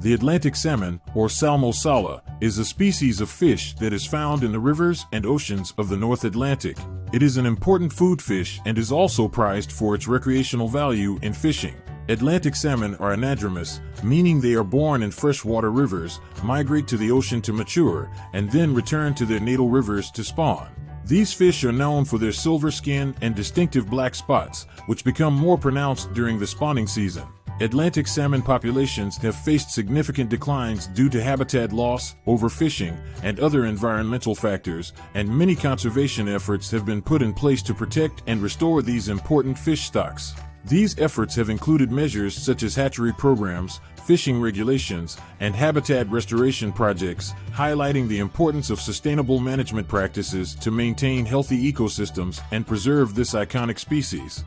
The Atlantic salmon, or Salmo is a species of fish that is found in the rivers and oceans of the North Atlantic. It is an important food fish and is also prized for its recreational value in fishing. Atlantic salmon are anadromous, meaning they are born in freshwater rivers, migrate to the ocean to mature, and then return to their natal rivers to spawn. These fish are known for their silver skin and distinctive black spots, which become more pronounced during the spawning season. Atlantic salmon populations have faced significant declines due to habitat loss, overfishing, and other environmental factors, and many conservation efforts have been put in place to protect and restore these important fish stocks. These efforts have included measures such as hatchery programs, fishing regulations, and habitat restoration projects, highlighting the importance of sustainable management practices to maintain healthy ecosystems and preserve this iconic species.